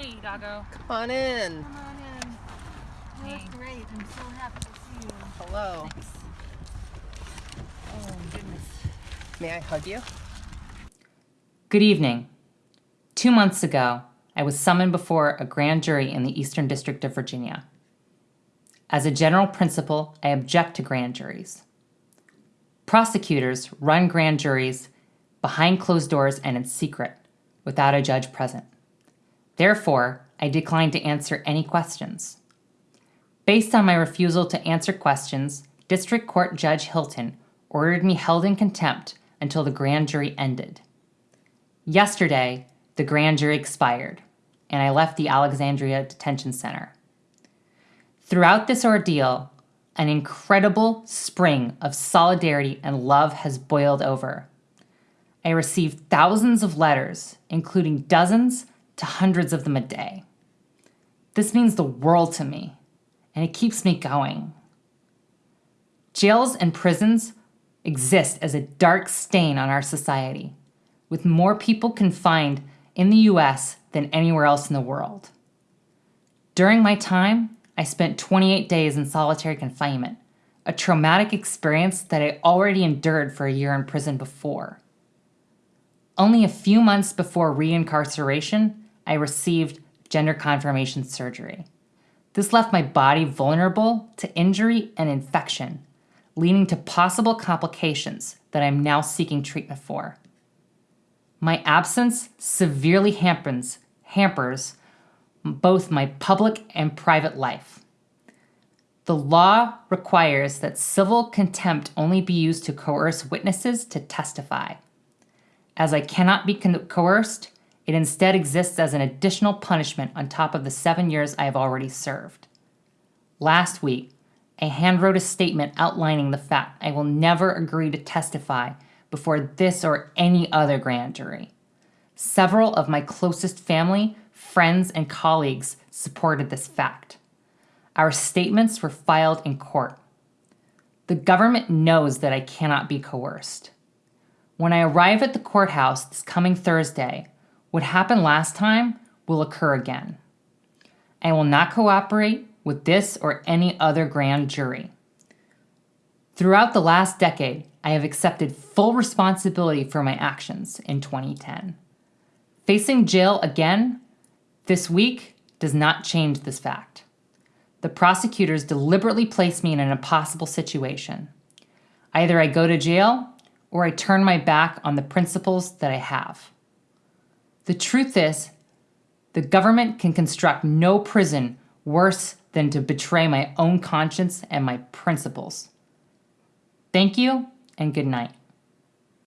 Hey, doggo. Come on in. Come on in. You look great. I'm so happy to see you. Hello. Oh, goodness. May I hug you? Good evening. Two months ago, I was summoned before a grand jury in the Eastern District of Virginia. As a general principle, I object to grand juries. Prosecutors run grand juries behind closed doors and in secret, without a judge present. Therefore, I declined to answer any questions. Based on my refusal to answer questions, District Court Judge Hilton ordered me held in contempt until the grand jury ended. Yesterday, the grand jury expired, and I left the Alexandria Detention Center. Throughout this ordeal, an incredible spring of solidarity and love has boiled over. I received thousands of letters, including dozens to hundreds of them a day. This means the world to me, and it keeps me going. Jails and prisons exist as a dark stain on our society, with more people confined in the US than anywhere else in the world. During my time, I spent 28 days in solitary confinement, a traumatic experience that I already endured for a year in prison before. Only a few months before reincarceration, I received gender confirmation surgery. This left my body vulnerable to injury and infection, leading to possible complications that I'm now seeking treatment for. My absence severely hampers, hampers both my public and private life. The law requires that civil contempt only be used to coerce witnesses to testify. As I cannot be coerced, it instead exists as an additional punishment on top of the seven years I have already served. Last week, I handwrote a statement outlining the fact I will never agree to testify before this or any other grand jury. Several of my closest family, friends, and colleagues supported this fact. Our statements were filed in court. The government knows that I cannot be coerced. When I arrive at the courthouse this coming Thursday, what happened last time will occur again. I will not cooperate with this or any other grand jury. Throughout the last decade, I have accepted full responsibility for my actions in 2010. Facing jail again this week does not change this fact. The prosecutors deliberately place me in an impossible situation. Either I go to jail or I turn my back on the principles that I have. The truth is, the government can construct no prison worse than to betray my own conscience and my principles. Thank you and good night.